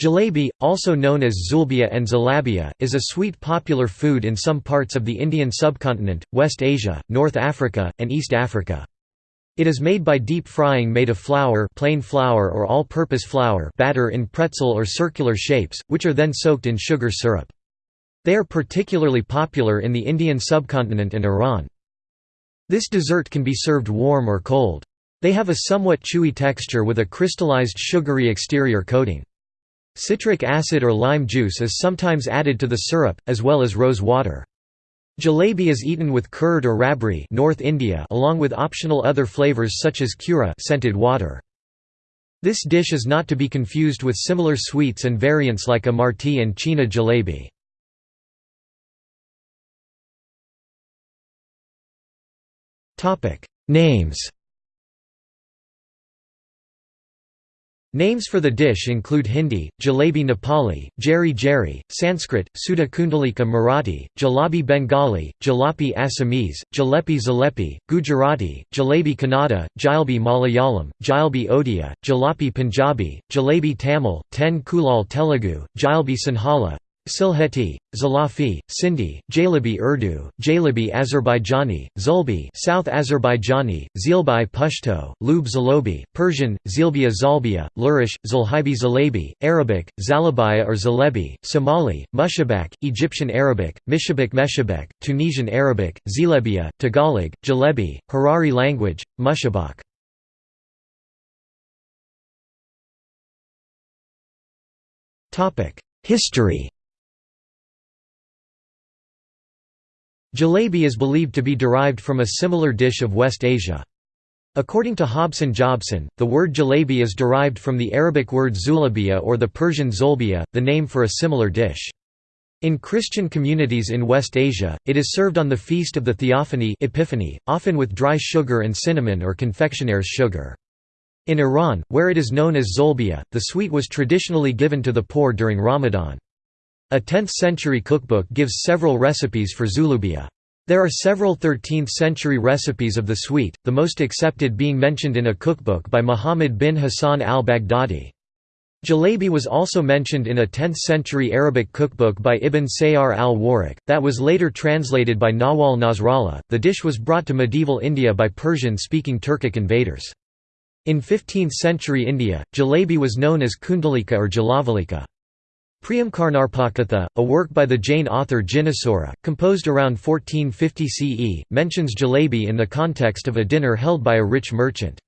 Jalebi, also known as zulbia and zalabia, is a sweet popular food in some parts of the Indian subcontinent, West Asia, North Africa, and East Africa. It is made by deep frying made of flour plain flour or all-purpose flour batter in pretzel or circular shapes, which are then soaked in sugar syrup. They are particularly popular in the Indian subcontinent and Iran. This dessert can be served warm or cold. They have a somewhat chewy texture with a crystallized sugary exterior coating. Citric acid or lime juice is sometimes added to the syrup, as well as rose water. Jalebi is eaten with curd or rabri North India along with optional other flavors such as kewra scented water. This dish is not to be confused with similar sweets and variants like amarti and chhena jalebi. Names Names for the dish include Hindi, jalebi Nepali, jeri jeri, Sanskrit, Sudha Kundalika Marathi, jalabi Bengali, jalapi Assamese, jalepi Zalepi, Gujarati, jalebi Kannada, jalebi Malayalam, jalebi Odia, jalapi Punjabi, jalebi Tamil, ten kulal Telugu, jalebi Sinhala, Silheti, Zalafi, Sindhi, Jalebi Urdu, Jalebi Azerbaijani, Zulbi South Azerbaijani, Zilbi Pashto, Lub Zalobi, Persian, Zilbia Zalbia, Lurish, Zulhibi Zalabi, Arabic, Zalabaya or Zalebi, Somali, Mushabak, Egyptian Arabic, Mishabak Meshabek, Tunisian Arabic, Zilebia, Tagalog, Jalebi, Harari language, Mushabak. History Jalebi is believed to be derived from a similar dish of West Asia. According to Hobson Jobson, the word jalebi is derived from the Arabic word zulabia or the Persian zolbia, the name for a similar dish. In Christian communities in West Asia, it is served on the Feast of the Theophany Epiphany, often with dry sugar and cinnamon or confectioner's sugar. In Iran, where it is known as zolbia, the sweet was traditionally given to the poor during Ramadan. A 10th-century cookbook gives several recipes for zulubia. There are several 13th-century recipes of the sweet, the most accepted being mentioned in a cookbook by Muhammad bin Hassan al-Baghdadi. Jalebi was also mentioned in a 10th-century Arabic cookbook by Ibn Sayyar al-Warraq, that was later translated by Nawal Nasrallah. The dish was brought to medieval India by Persian-speaking Turkic invaders. In 15th-century India, jalebi was known as kundalika or jalavalika. Priyamkarnarpakatha, a work by the Jain author Jinasura, composed around 1450 CE, mentions jalebi in the context of a dinner held by a rich merchant.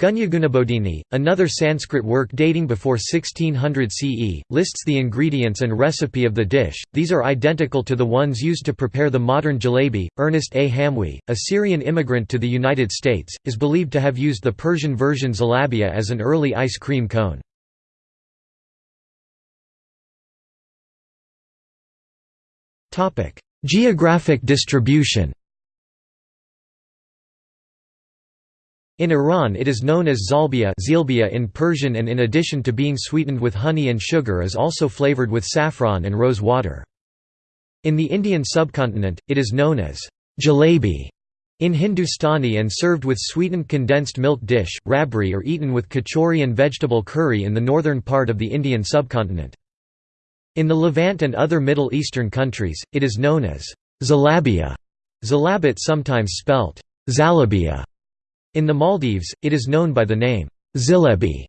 Gunyagunabodhini, another Sanskrit work dating before 1600 CE, lists the ingredients and recipe of the dish. These are identical to the ones used to prepare the modern jalebi. Ernest A. Hamwi, a Syrian immigrant to the United States, is believed to have used the Persian version zalabia as an early ice cream cone. Geographic distribution In Iran it is known as zalbia zilbia in Persian and in addition to being sweetened with honey and sugar is also flavored with saffron and rose water. In the Indian subcontinent, it is known as jalebi in Hindustani and served with sweetened condensed milk dish, rabri or eaten with kachori and vegetable curry in the northern part of the Indian subcontinent. In the Levant and other Middle Eastern countries, it is known as zalabia, zalabit sometimes spelt zalabia. In the Maldives, it is known by the name zilebi.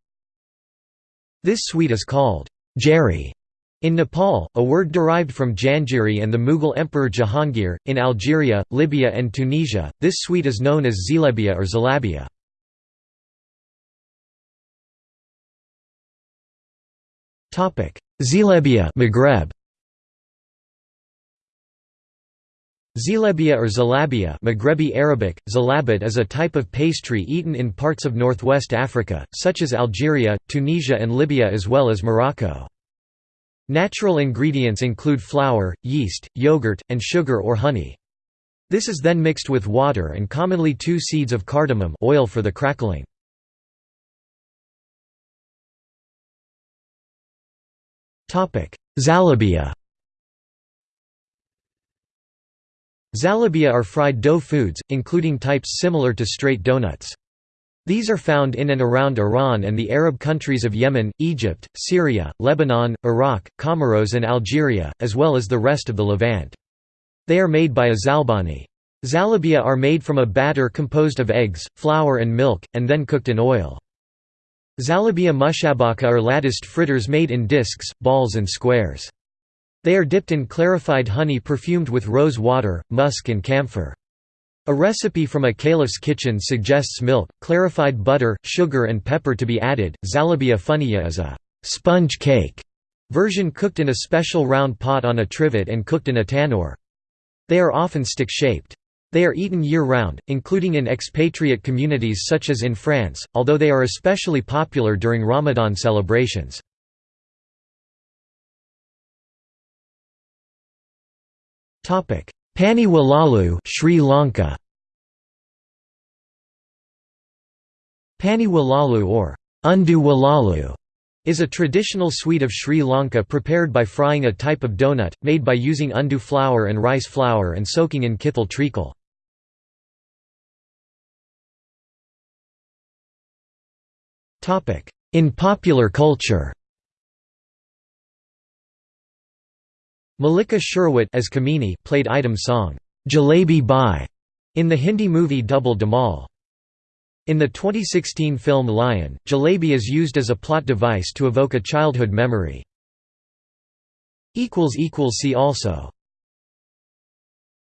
This sweet is called jeri. In Nepal, a word derived from Janjiri and the Mughal Emperor Jahangir, in Algeria, Libya and Tunisia, this sweet is known as zilebia or zalabia. Zilebia Maghreb Zilebia or Zalabia Maghrebi Arabic, Zalabit is a type of pastry eaten in parts of northwest Africa, such as Algeria, Tunisia and Libya as well as Morocco. Natural ingredients include flour, yeast, yogurt, and sugar or honey. This is then mixed with water and commonly two seeds of cardamom oil for the crackling. Zalabia Zalabia are fried dough foods, including types similar to straight donuts. These are found in and around Iran and the Arab countries of Yemen, Egypt, Syria, Lebanon, Iraq, Comoros and Algeria, as well as the rest of the Levant. They are made by a zalbani. Zalabia are made from a batter composed of eggs, flour and milk, and then cooked in oil. Zalabia mushabaka are latticed fritters made in discs, balls and squares. They are dipped in clarified honey perfumed with rose water, musk and camphor. A recipe from a caliph's kitchen suggests milk, clarified butter, sugar and pepper to be added. Zalabia funiya is a sponge cake version cooked in a special round pot on a trivet and cooked in a tannoor. They are often stick-shaped. They are eaten year-round, including in expatriate communities such as in France, although they are especially popular during Ramadan celebrations. Pani Walalu Sri Lanka Pani Walalu or Undu Walalu is a traditional sweet of Sri Lanka prepared by frying a type of donut, made by using undu flour and rice flour and soaking in kithul treacle. In popular culture Mallika Sherawat as Kamini played item song, Jalebi Bai, in the Hindi movie Double Dhamal. In the 2016 film Lion, jalebi is used as a plot device to evoke a childhood memory. See also